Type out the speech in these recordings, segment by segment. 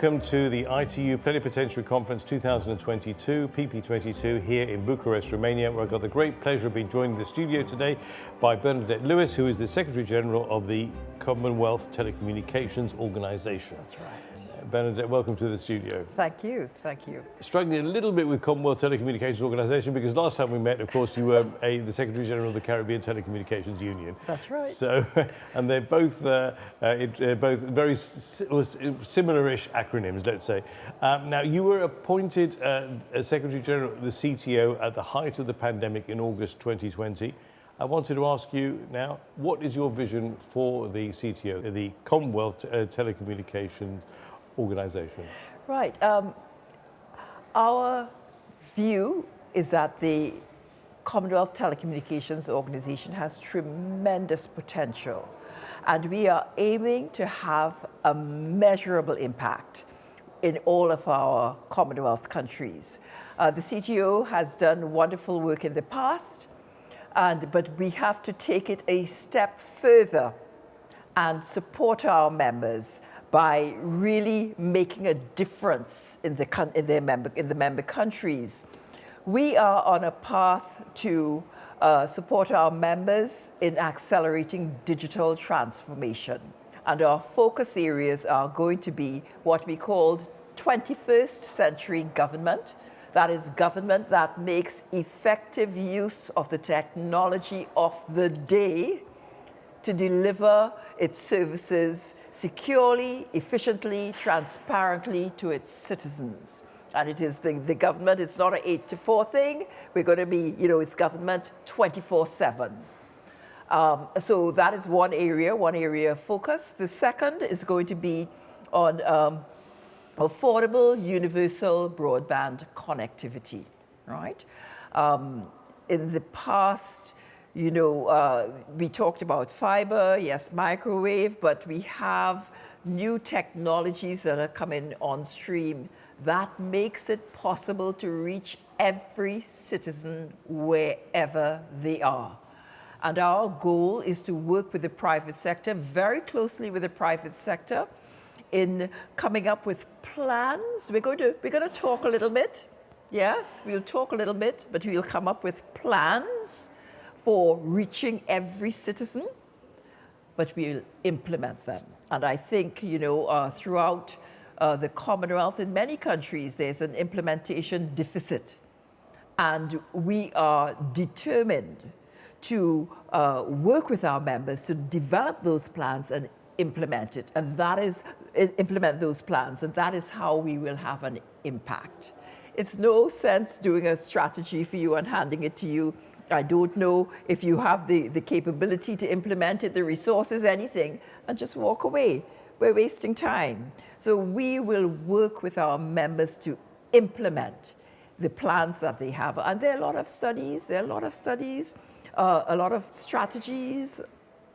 welcome to the ITU Plenipotentiary Conference 2022, PP22, here in Bucharest, Romania, where I've got the great pleasure of being joined in the studio today by Bernadette Lewis, who is the Secretary General of the Commonwealth Telecommunications Organization. That's right. Bernadette, welcome to the studio. Thank you, thank you. Struggling a little bit with Commonwealth Telecommunications Organisation because last time we met, of course, you were a, the Secretary General of the Caribbean Telecommunications Union. That's right. So, and they're both uh, uh, it, uh, both very similar-ish acronyms, let's say. Um, now, you were appointed uh, Secretary General of the CTO at the height of the pandemic in August 2020. I wanted to ask you now, what is your vision for the CTO, the Commonwealth uh, Telecommunications organization? Right. Um, our view is that the Commonwealth Telecommunications Organization has tremendous potential and we are aiming to have a measurable impact in all of our Commonwealth countries. Uh, the CTO has done wonderful work in the past, and, but we have to take it a step further and support our members by really making a difference in the, in their member, in the member countries. We are on a path to uh, support our members in accelerating digital transformation. And our focus areas are going to be what we called 21st century government. That is government that makes effective use of the technology of the day to deliver its services securely, efficiently, transparently to its citizens. And it is the, the government, it's not an eight to four thing. We're going to be, you know, it's government 24 seven. Um, so that is one area, one area of focus. The second is going to be on um, affordable universal broadband connectivity, right? Um, in the past, you know, uh, we talked about fiber, yes, microwave, but we have new technologies that are coming on stream that makes it possible to reach every citizen wherever they are. And our goal is to work with the private sector, very closely with the private sector, in coming up with plans. We're going to, we're going to talk a little bit. Yes, we'll talk a little bit, but we'll come up with plans for reaching every citizen, but we'll implement them. And I think, you know, uh, throughout uh, the Commonwealth, in many countries, there's an implementation deficit. And we are determined to uh, work with our members to develop those plans and implement it. And that is, implement those plans. And that is how we will have an impact. It's no sense doing a strategy for you and handing it to you I don't know if you have the, the capability to implement it, the resources, anything, and just walk away. We're wasting time. So we will work with our members to implement the plans that they have. And there are a lot of studies, there are a lot of studies, uh, a lot of strategies,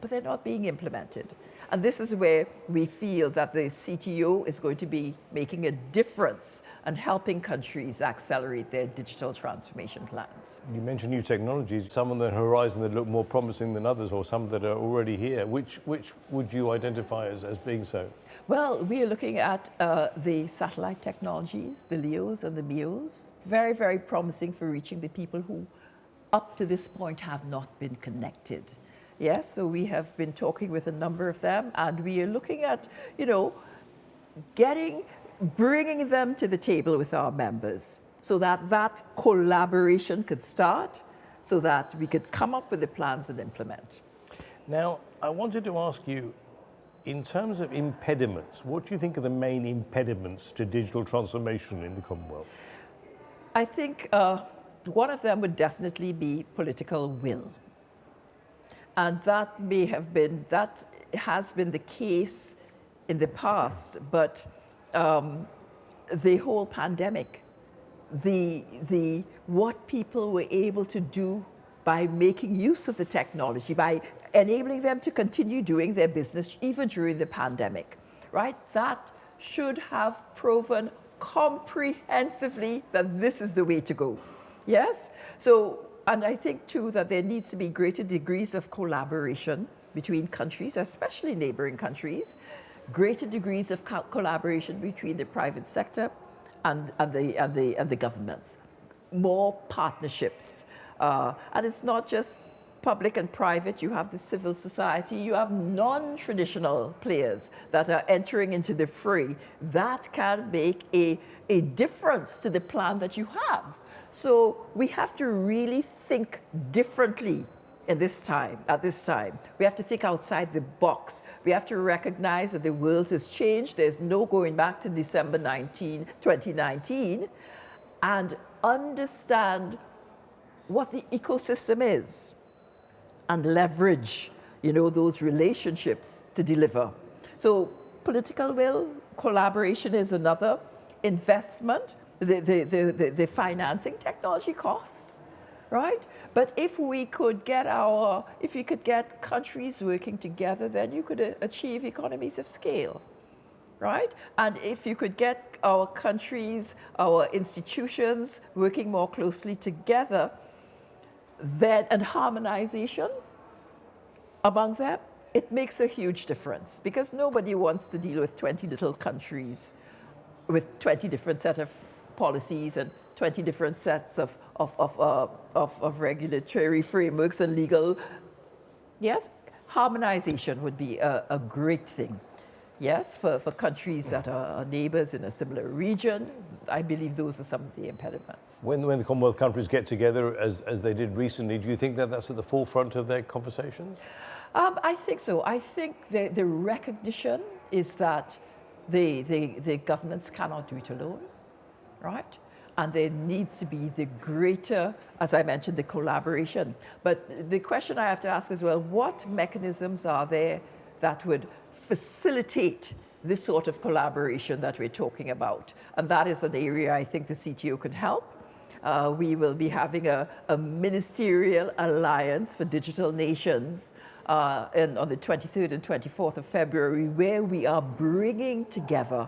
but they're not being implemented. And this is where we feel that the CTO is going to be making a difference and helping countries accelerate their digital transformation plans. You mentioned new technologies, some on the horizon that look more promising than others or some that are already here. Which, which would you identify as, as being so? Well, we are looking at uh, the satellite technologies, the LEOs and the MEOs, very, very promising for reaching the people who up to this point have not been connected. Yes, so we have been talking with a number of them and we are looking at, you know, getting, bringing them to the table with our members so that that collaboration could start so that we could come up with the plans and implement. Now, I wanted to ask you, in terms of impediments, what do you think are the main impediments to digital transformation in the Commonwealth? I think uh, one of them would definitely be political will. And that may have been, that has been the case in the past, but um, the whole pandemic, the, the, what people were able to do by making use of the technology, by enabling them to continue doing their business even during the pandemic, right? That should have proven comprehensively that this is the way to go. Yes? So and I think too that there needs to be greater degrees of collaboration between countries, especially neighboring countries, greater degrees of co collaboration between the private sector and, and, the, and, the, and the governments, more partnerships. Uh, and it's not just public and private, you have the civil society, you have non-traditional players that are entering into the fray. That can make a, a difference to the plan that you have. So we have to really think differently in this time, at this time. We have to think outside the box. We have to recognize that the world has changed. There's no going back to December 19, 2019, and understand what the ecosystem is and leverage, you know, those relationships to deliver. So political will, collaboration is another, investment, the, the, the, the, financing technology costs, right? But if we could get our, if you could get countries working together, then you could uh, achieve economies of scale, right? And if you could get our countries, our institutions working more closely together, then, and harmonization among them, it makes a huge difference because nobody wants to deal with 20 little countries with 20 different set of policies and 20 different sets of, of, of, uh, of, of regulatory frameworks and legal. Yes, harmonization would be a, a great thing. Yes, for, for countries that are neighbors in a similar region, I believe those are some of the impediments. When, when the Commonwealth countries get together, as, as they did recently, do you think that that's at the forefront of their conversations? Um, I think so. I think the, the recognition is that the, the, the governments cannot do it alone, right? And there needs to be the greater, as I mentioned, the collaboration. But the question I have to ask as well, what mechanisms are there that would facilitate this sort of collaboration that we're talking about? And that is an area I think the CTO can help. Uh, we will be having a, a ministerial alliance for digital nations uh, on the 23rd and 24th of February, where we are bringing together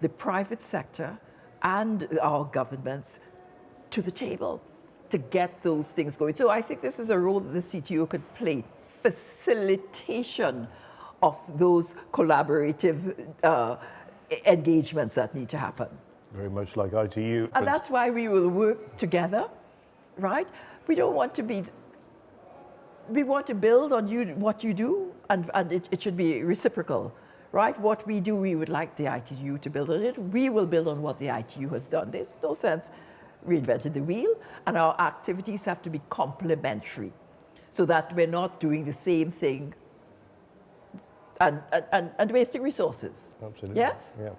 the private sector and our governments to the table to get those things going. So I think this is a role that the CTO could play, facilitation of those collaborative uh, engagements that need to happen. Very much like ITU. And that's why we will work together, right? We don't want to be we want to build on you what you do, and, and it, it should be reciprocal, right? What we do, we would like the ITU to build on it. We will build on what the ITU has done. There's no sense reinventing the wheel, and our activities have to be complementary so that we're not doing the same thing and, and, and wasting resources. Absolutely. Yes? Yeah.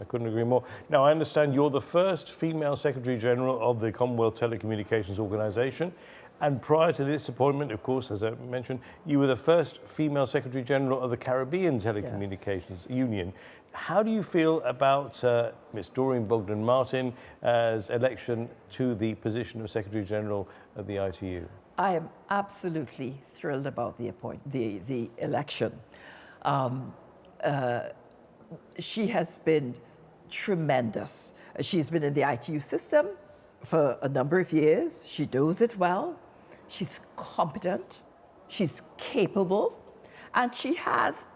I couldn't agree more. Now, I understand you're the first female Secretary General of the Commonwealth Telecommunications Organization. And prior to this appointment, of course, as I mentioned, you were the first female Secretary General of the Caribbean Telecommunications yes. Union. How do you feel about uh, Ms. Doreen Bogdan Martin as election to the position of Secretary General of the ITU? I am absolutely thrilled about the appoint the, the election. Um, uh, she has been tremendous. She's been in the ITU system for a number of years. She knows it well. She's competent, she's capable, and she has,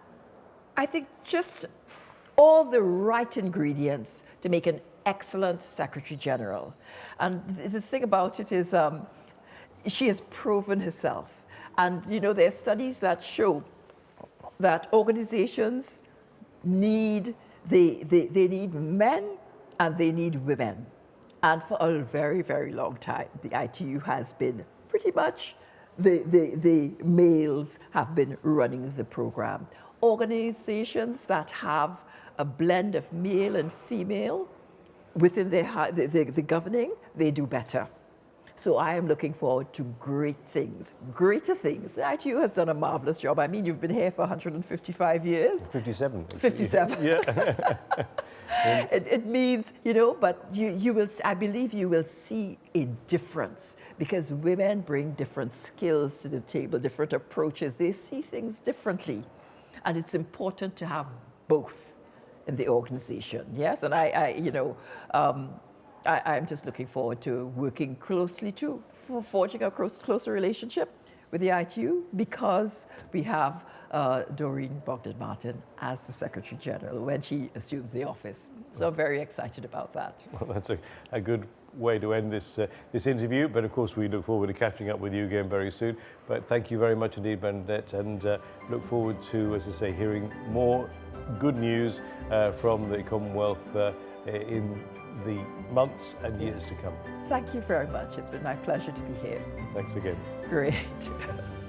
I think, just all the right ingredients to make an excellent Secretary General. And the thing about it is um, she has proven herself. And, you know, there are studies that show that organizations need, they, they, they need men and they need women. And for a very, very long time, the ITU has been pretty much the, the, the males have been running the program. Organizations that have a blend of male and female within their, the, the, the governing, they do better. So I am looking forward to great things, greater things. ITU has done a marvelous job. I mean, you've been here for 155 years. 57. 57. Yeah. it, it, means, you know, but you, you will, I believe you will see a difference because women bring different skills to the table, different approaches. They see things differently. And it's important to have both in the organization, yes? And I, I you know, um, I, am just looking forward to working closely too, for forging a close, closer relationship with the ITU because we have uh, Doreen Bogdan Martin as the Secretary General when she assumes the office. So I'm very excited about that. Well, that's a, a good way to end this uh, this interview. But of course, we look forward to catching up with you again very soon. But thank you very much indeed, Bernadette, and uh, look forward to, as I say, hearing more good news uh, from the Commonwealth uh, in the months and years to come. Thank you very much. It's been my pleasure to be here. Thanks again. Great.